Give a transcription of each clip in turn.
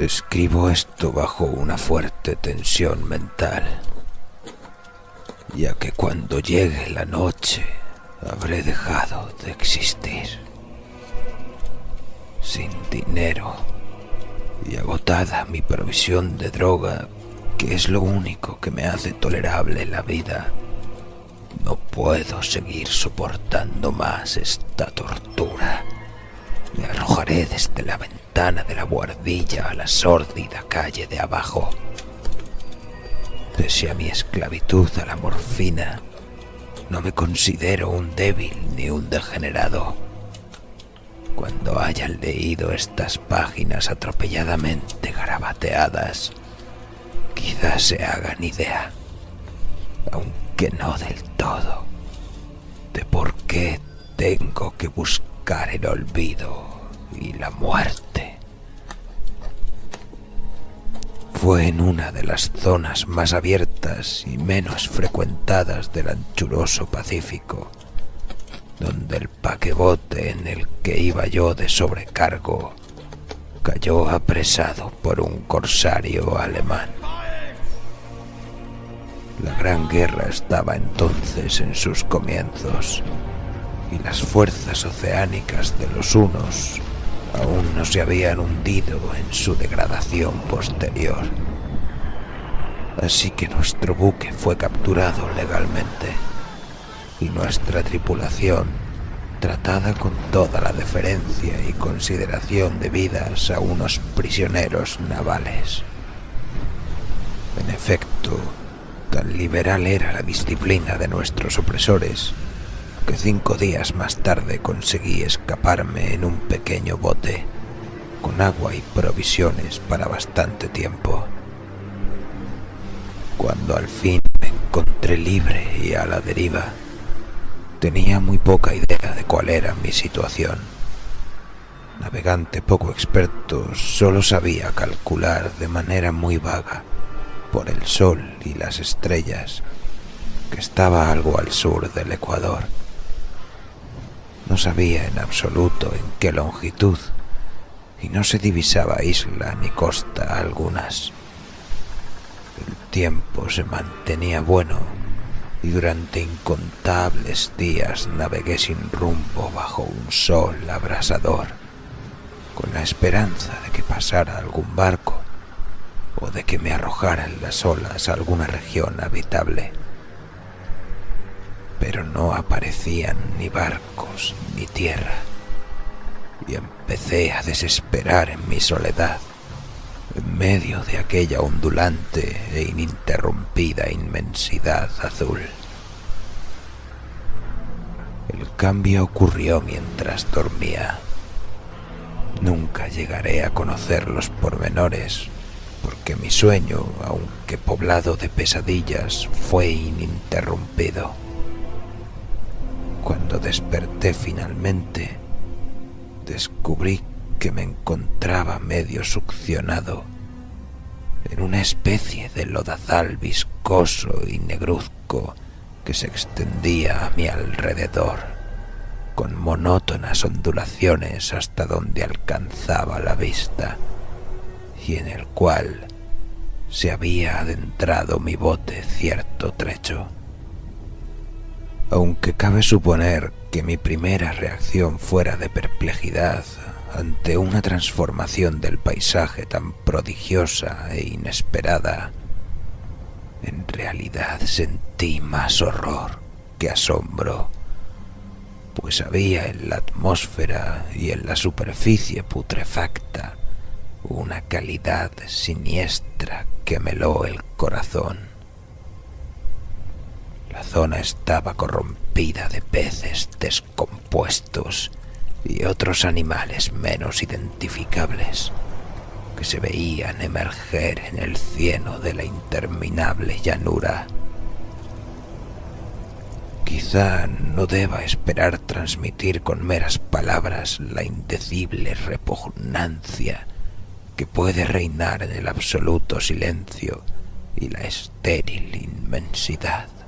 Escribo esto bajo una fuerte tensión mental, ya que cuando llegue la noche habré dejado de existir. Sin dinero y agotada mi provisión de droga, que es lo único que me hace tolerable la vida, no puedo seguir soportando más esta tortura. Me arrojaré desde la ventana de la guardilla a la sórdida calle de abajo. Pese a mi esclavitud a la morfina, no me considero un débil ni un degenerado. Cuando hayan leído estas páginas atropelladamente garabateadas, quizás se hagan idea, aunque no del todo, de por qué tengo que buscar el olvido y la muerte. Fue en una de las zonas más abiertas y menos frecuentadas del anchuroso Pacífico, donde el paquebote en el que iba yo de sobrecargo cayó apresado por un corsario alemán. La Gran Guerra estaba entonces en sus comienzos y las fuerzas oceánicas de los unos aún no se habían hundido en su degradación posterior. Así que nuestro buque fue capturado legalmente y nuestra tripulación tratada con toda la deferencia y consideración debidas a unos prisioneros navales. En efecto, tan liberal era la disciplina de nuestros opresores que cinco días más tarde conseguí escaparme en un pequeño bote, con agua y provisiones para bastante tiempo. Cuando al fin me encontré libre y a la deriva, tenía muy poca idea de cuál era mi situación. Navegante poco experto, solo sabía calcular de manera muy vaga, por el sol y las estrellas, que estaba algo al sur del Ecuador no sabía en absoluto en qué longitud y no se divisaba isla ni costa algunas. El tiempo se mantenía bueno y durante incontables días navegué sin rumbo bajo un sol abrasador, con la esperanza de que pasara algún barco o de que me arrojaran las olas a alguna región habitable pero no aparecían ni barcos ni tierra. Y empecé a desesperar en mi soledad, en medio de aquella ondulante e ininterrumpida inmensidad azul. El cambio ocurrió mientras dormía. Nunca llegaré a conocer los pormenores, porque mi sueño, aunque poblado de pesadillas, fue ininterrumpido. Cuando desperté finalmente, descubrí que me encontraba medio succionado en una especie de lodazal viscoso y negruzco que se extendía a mi alrededor, con monótonas ondulaciones hasta donde alcanzaba la vista, y en el cual se había adentrado mi bote cierto trecho aunque cabe suponer que mi primera reacción fuera de perplejidad ante una transformación del paisaje tan prodigiosa e inesperada, en realidad sentí más horror que asombro, pues había en la atmósfera y en la superficie putrefacta una calidad siniestra que meló el corazón. La zona estaba corrompida de peces descompuestos y otros animales menos identificables que se veían emerger en el cieno de la interminable llanura. Quizá no deba esperar transmitir con meras palabras la indecible repugnancia que puede reinar en el absoluto silencio y la estéril inmensidad.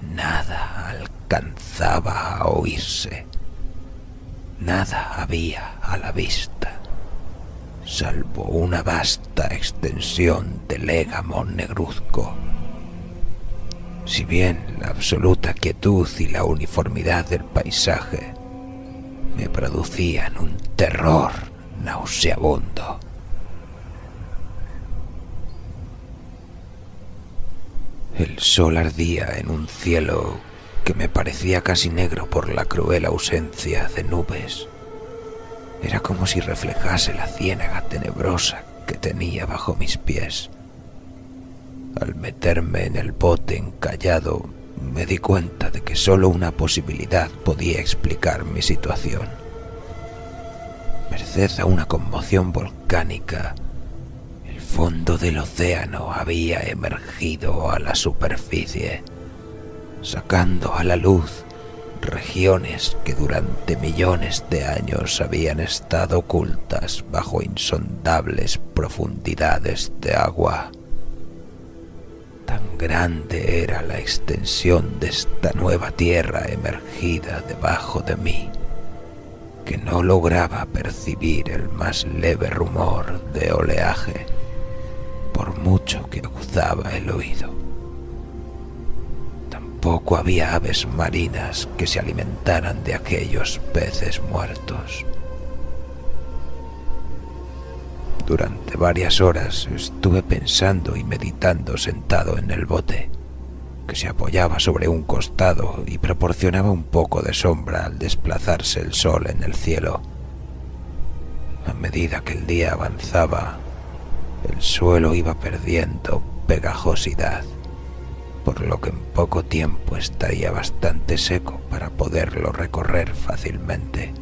Nada alcanzaba a oírse. Nada había a la vista. salvo una vasta extensión de légamo negruzco. Si bien la absoluta quietud y la uniformidad del paisaje me producían un terror nauseabundo. El sol ardía en un cielo que me parecía casi negro por la cruel ausencia de nubes. Era como si reflejase la ciénaga tenebrosa que tenía bajo mis pies. Al meterme en el bote encallado, me di cuenta de que solo una posibilidad podía explicar mi situación. Merced a una conmoción volcánica, fondo del océano había emergido a la superficie, sacando a la luz regiones que durante millones de años habían estado ocultas bajo insondables profundidades de agua. Tan grande era la extensión de esta nueva tierra emergida debajo de mí, que no lograba percibir el más leve rumor de oleaje, por mucho que aguzaba el oído. Tampoco había aves marinas que se alimentaran de aquellos peces muertos. Durante varias horas estuve pensando y meditando sentado en el bote, que se apoyaba sobre un costado y proporcionaba un poco de sombra al desplazarse el sol en el cielo. A medida que el día avanzaba, el suelo iba perdiendo pegajosidad por lo que en poco tiempo estaría bastante seco para poderlo recorrer fácilmente.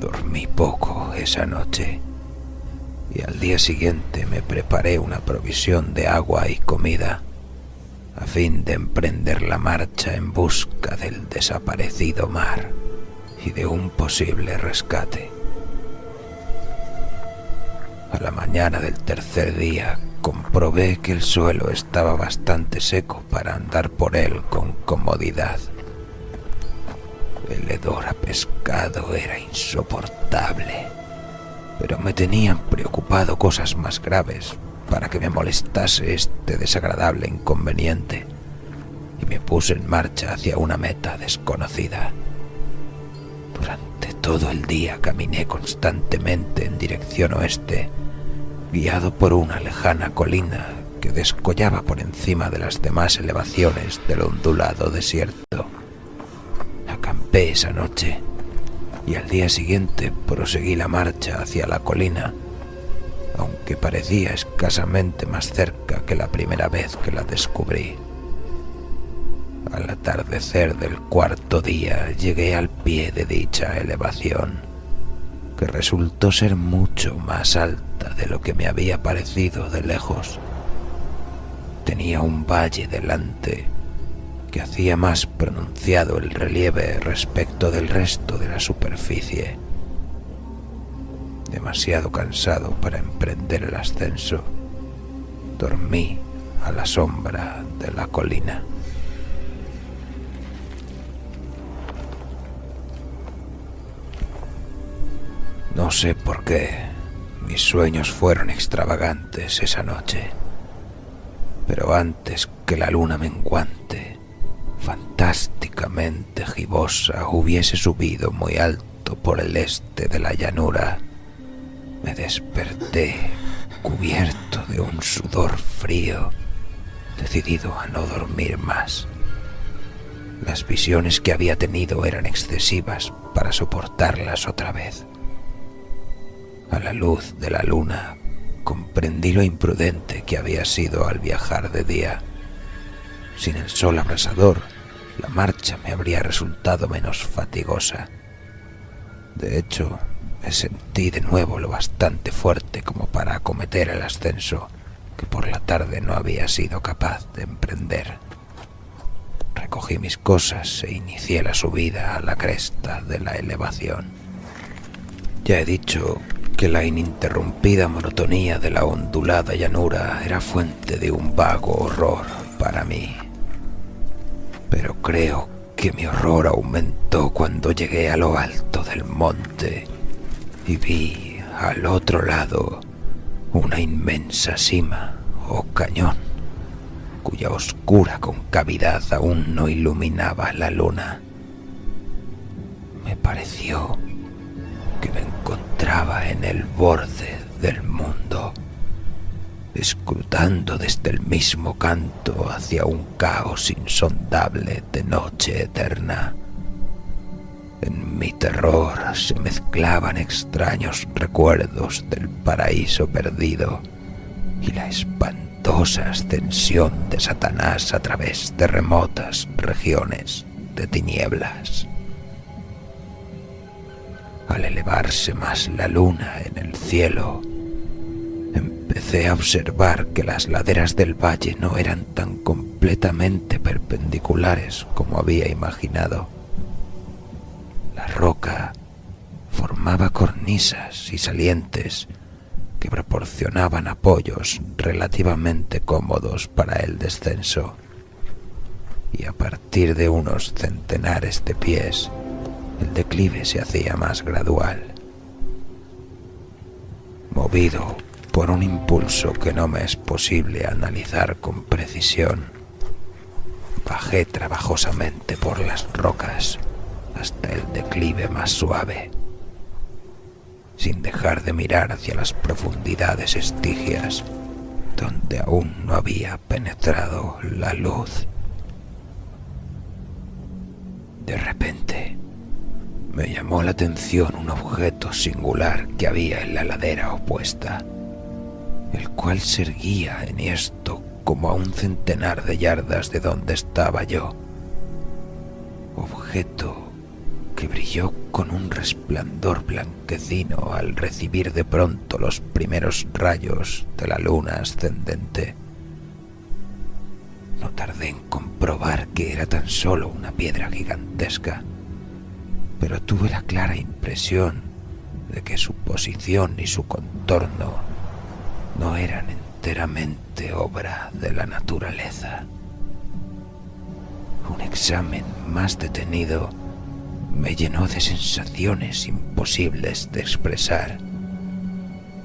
Dormí poco esa noche y al día siguiente me preparé una provisión de agua y comida a fin de emprender la marcha en busca del desaparecido mar y de un posible rescate. A la mañana del tercer día comprobé que el suelo estaba bastante seco para andar por él con comodidad. El hedor a pescado era insoportable, pero me tenían preocupado cosas más graves para que me molestase este desagradable inconveniente y me puse en marcha hacia una meta desconocida. Durante todo el día caminé constantemente en dirección oeste guiado por una lejana colina que descollaba por encima de las demás elevaciones del ondulado desierto. Acampé esa noche y al día siguiente proseguí la marcha hacia la colina, aunque parecía escasamente más cerca que la primera vez que la descubrí. Al atardecer del cuarto día llegué al pie de dicha elevación que resultó ser mucho más alta de lo que me había parecido de lejos. Tenía un valle delante que hacía más pronunciado el relieve respecto del resto de la superficie. Demasiado cansado para emprender el ascenso, dormí a la sombra de la colina. No sé por qué mis sueños fueron extravagantes esa noche, pero antes que la luna menguante, fantásticamente gibosa, hubiese subido muy alto por el este de la llanura, me desperté cubierto de un sudor frío, decidido a no dormir más. Las visiones que había tenido eran excesivas para soportarlas otra vez. A la luz de la luna comprendí lo imprudente que había sido al viajar de día. Sin el sol abrasador, la marcha me habría resultado menos fatigosa. De hecho, me sentí de nuevo lo bastante fuerte como para acometer el ascenso que por la tarde no había sido capaz de emprender. Recogí mis cosas e inicié la subida a la cresta de la elevación. Ya he dicho que la ininterrumpida monotonía de la ondulada llanura era fuente de un vago horror para mí. Pero creo que mi horror aumentó cuando llegué a lo alto del monte y vi al otro lado, una inmensa cima o cañón, cuya oscura concavidad aún no iluminaba la luna. Me pareció que me encontraba en el borde del mundo, escrutando desde el mismo canto hacia un caos insondable de noche eterna. En mi terror se mezclaban extraños recuerdos del paraíso perdido y la espantosa ascensión de Satanás a través de remotas regiones de tinieblas. Al elevarse más la luna en el cielo, empecé a observar que las laderas del valle no eran tan completamente perpendiculares como había imaginado. La roca formaba cornisas y salientes que proporcionaban apoyos relativamente cómodos para el descenso. Y a partir de unos centenares de pies, el declive se hacía más gradual. Movido por un impulso que no me es posible analizar con precisión, bajé trabajosamente por las rocas hasta el declive más suave, sin dejar de mirar hacia las profundidades estigias donde aún no había penetrado la luz. De repente, me llamó la atención un objeto singular que había en la ladera opuesta, el cual se erguía enhiesto como a un centenar de yardas de donde estaba yo. Objeto que brilló con un resplandor blanquecino al recibir de pronto los primeros rayos de la luna ascendente. No tardé en comprobar que era tan solo una piedra gigantesca, pero tuve la clara impresión de que su posición y su contorno no eran enteramente obra de la naturaleza. Un examen más detenido me llenó de sensaciones imposibles de expresar,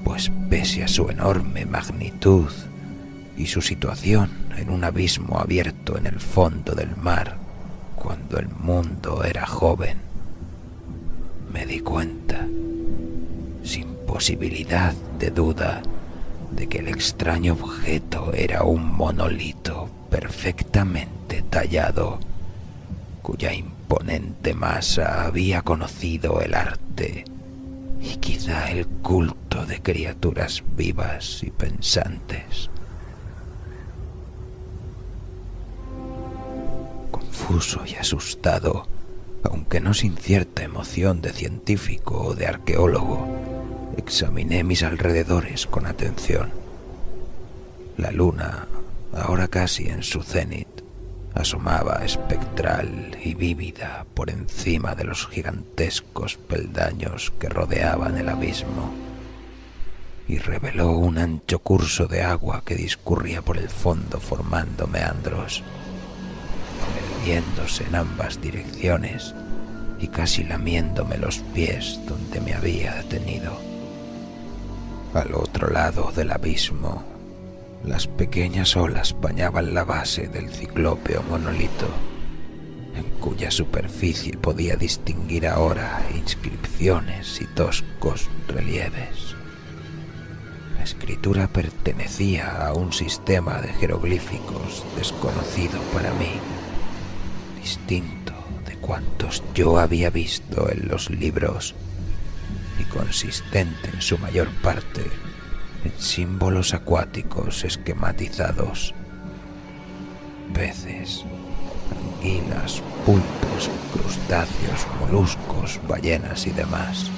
pues pese a su enorme magnitud y su situación en un abismo abierto en el fondo del mar cuando el mundo era joven, me di cuenta, sin posibilidad de duda, de que el extraño objeto era un monolito perfectamente tallado, cuya imponente masa había conocido el arte y quizá el culto de criaturas vivas y pensantes. Confuso y asustado, aunque no sin cierta emoción de científico o de arqueólogo, examiné mis alrededores con atención. La luna, ahora casi en su cenit, asomaba espectral y vívida por encima de los gigantescos peldaños que rodeaban el abismo y reveló un ancho curso de agua que discurría por el fondo formando meandros, viéndose en ambas direcciones y casi lamiéndome los pies donde me había detenido. Al otro lado del abismo las pequeñas olas bañaban la base del ciclópeo monolito, en cuya superficie podía distinguir ahora inscripciones y toscos relieves. La escritura pertenecía a un sistema de jeroglíficos desconocido para mí, distinto de cuantos yo había visto en los libros y consistente en su mayor parte en símbolos acuáticos esquematizados. Peces, anguilas, pulpos, crustáceos, moluscos, ballenas y demás.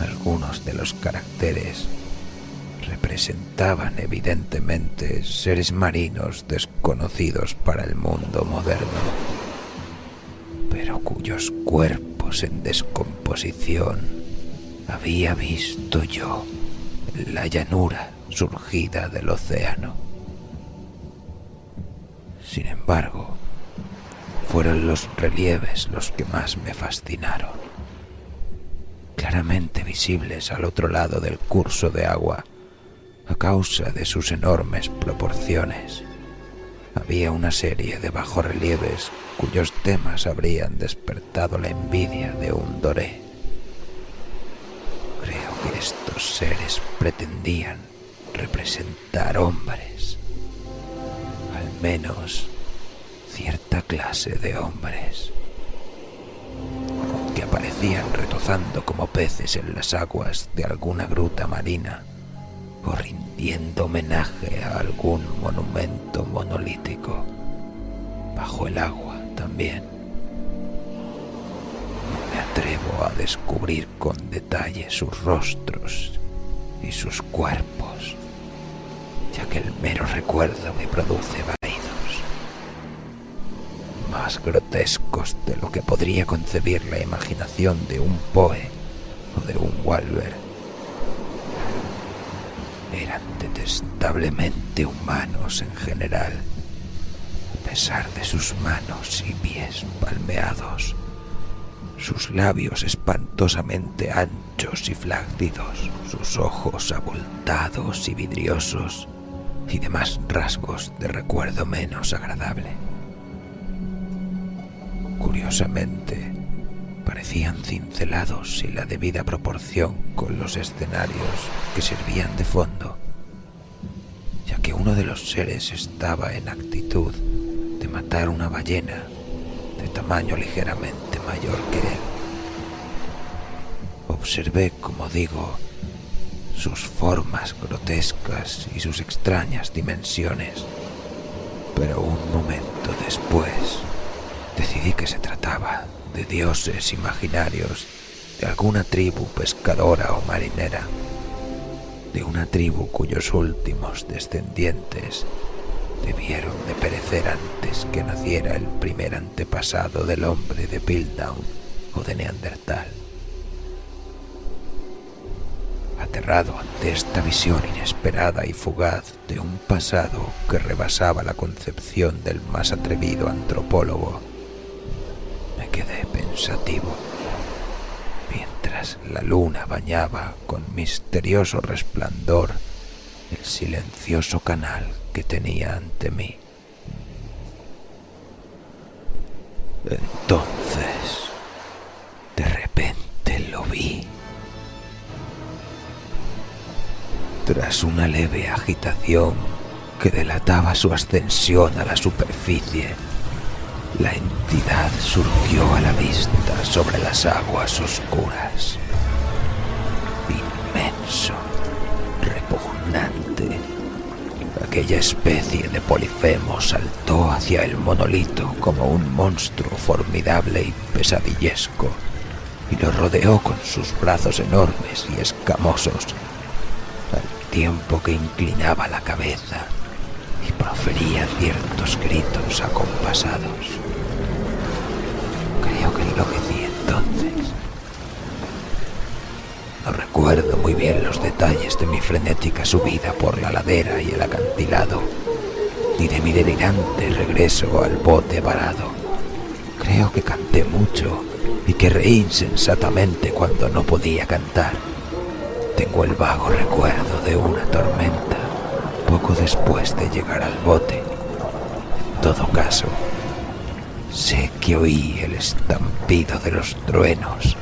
Algunos de los caracteres representaban evidentemente seres marinos desconocidos para el mundo moderno, pero cuyos cuerpos en descomposición había visto yo la llanura surgida del océano. Sin embargo, fueron los relieves los que más me fascinaron. claramente visibles al otro lado del curso de agua a causa de sus enormes proporciones. Había una serie de bajorrelieves cuyos temas habrían despertado la envidia de un doré. Creo que estos seres pretendían representar hombres, al menos cierta clase de hombres, que aparecían retozando como peces en las aguas de alguna gruta marina o rindiendo homenaje a algún monumento monolítico bajo el agua también. No me atrevo a descubrir con detalle sus rostros y sus cuerpos, ya que el mero recuerdo me produce vaídos más grotescos de lo que podría concebir la imaginación de un Poe o de un Walver. Eran detestablemente humanos en general a pesar de sus manos y pies palmeados, sus labios espantosamente anchos y flácidos, sus ojos abultados y vidriosos, y demás rasgos de recuerdo menos agradable. Curiosamente, parecían cincelados sin la debida proporción con los escenarios que servían de fondo, ya que uno de los seres estaba en actitud de matar una ballena de tamaño ligeramente mayor que él. Observé, como digo, sus formas grotescas y sus extrañas dimensiones, pero un momento después decidí que se trataba de dioses imaginarios de alguna tribu pescadora o marinera, de una tribu cuyos últimos descendientes debieron de perecer antes que naciera el primer antepasado del hombre de Piltdown o de Neandertal. Aterrado ante esta visión inesperada y fugaz de un pasado que rebasaba la concepción del más atrevido antropólogo, quedé pensativo mientras la luna bañaba con misterioso resplandor el silencioso canal que tenía ante mí. Entonces, de repente lo vi. Tras una leve agitación que delataba su ascensión a la superficie, la entidad surgió a la vista sobre las aguas oscuras. Inmenso, repugnante, Aquella especie de polifemo saltó hacia el monolito como un monstruo formidable y pesadillesco, y lo rodeó con sus brazos enormes y escamosos, al tiempo que inclinaba la cabeza y profería ciertos gritos acompasados. Creo que enloquecí entonces. No recuerdo muy bien los detalles de mi frenética subida por la ladera y el acantilado, ni de mi delirante regreso al bote varado. Creo que canté mucho y que reí insensatamente cuando no podía cantar. Tengo el vago recuerdo de una tormenta poco después de llegar al bote. En todo caso, sé que oí el estampido de los truenos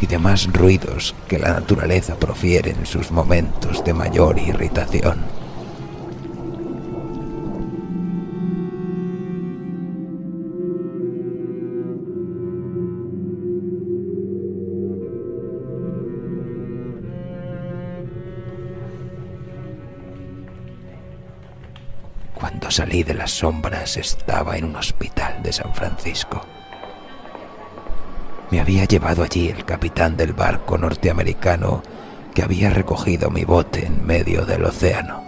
y demás ruidos que la naturaleza profiere en sus momentos de mayor irritación. Salí de las sombras estaba en un hospital de San Francisco. Me había llevado allí el capitán del barco norteamericano que había recogido mi bote en medio del océano.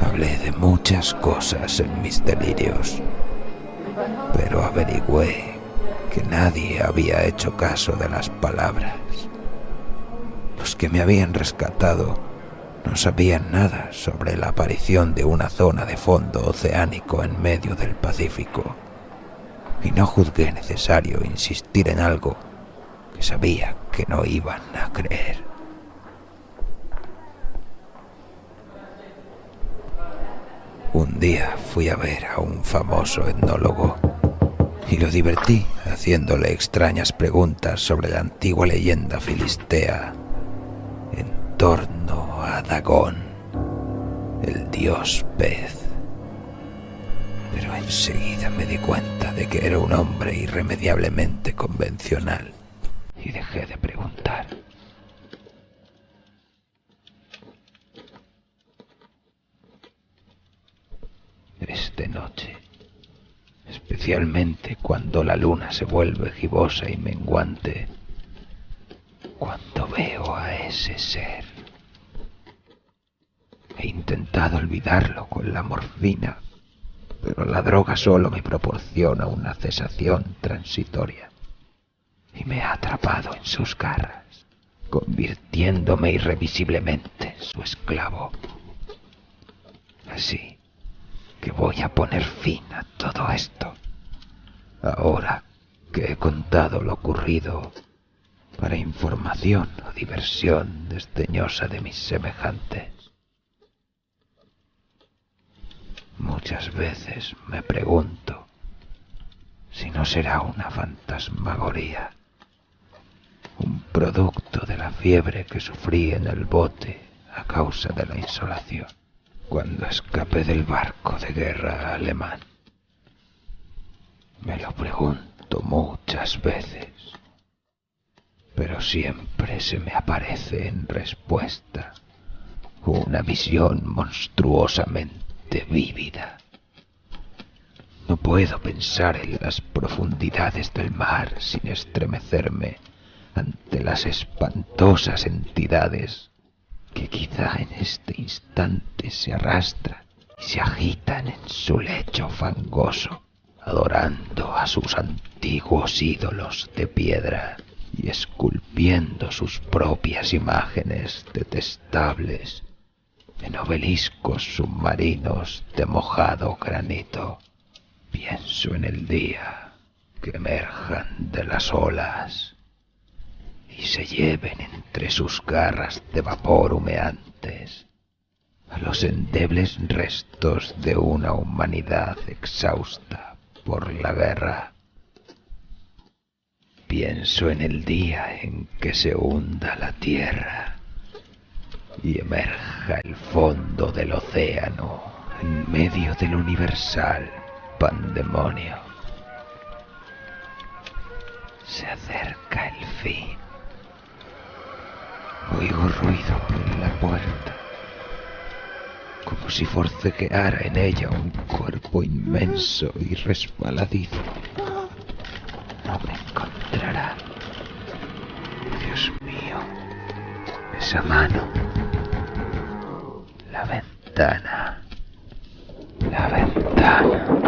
Hablé de muchas cosas en mis delirios, pero averigüé que nadie había hecho caso de las palabras. Los que me habían rescatado no sabían nada sobre la aparición de una zona de fondo oceánico en medio del Pacífico y no juzgué necesario insistir en algo que sabía que no iban a creer. Un día fui a ver a un famoso etnólogo y lo divertí haciéndole extrañas preguntas sobre la antigua leyenda filistea en torno el dios pez. Pero enseguida me di cuenta de que era un hombre irremediablemente convencional y dejé de preguntar. Es de noche, especialmente cuando la luna se vuelve gibosa y menguante, cuando veo a ese ser. He intentado olvidarlo con la morfina, pero la droga solo me proporciona una cesación transitoria y me ha atrapado en sus garras, convirtiéndome irrevisiblemente en su esclavo. Así que voy a poner fin a todo esto. Ahora que he contado lo ocurrido para información o diversión desdeñosa de mis semejantes. Muchas veces me pregunto si no será una fantasmagoría un producto de la fiebre que sufrí en el bote a causa de la insolación, cuando escapé del barco de guerra alemán. Me lo pregunto muchas veces, pero siempre se me aparece en respuesta una visión monstruosamente vívida. No puedo pensar en las profundidades del mar sin estremecerme ante las espantosas entidades que quizá en este instante se arrastran y se agitan en su lecho fangoso, adorando a sus antiguos ídolos de piedra y esculpiendo sus propias imágenes detestables en obeliscos submarinos de mojado granito. Pienso en el día que emerjan de las olas y se lleven entre sus garras de vapor humeantes a los endebles restos de una humanidad exhausta por la guerra. Pienso en el día en que se hunda la tierra y emerja el fondo del océano en medio del universal pandemonio. Se acerca el fin. Oigo ruido por la puerta, como si forcejeara en ella un cuerpo inmenso y resbaladizo. No me encontrará. Dios mío, esa mano. La ventana. La ventana.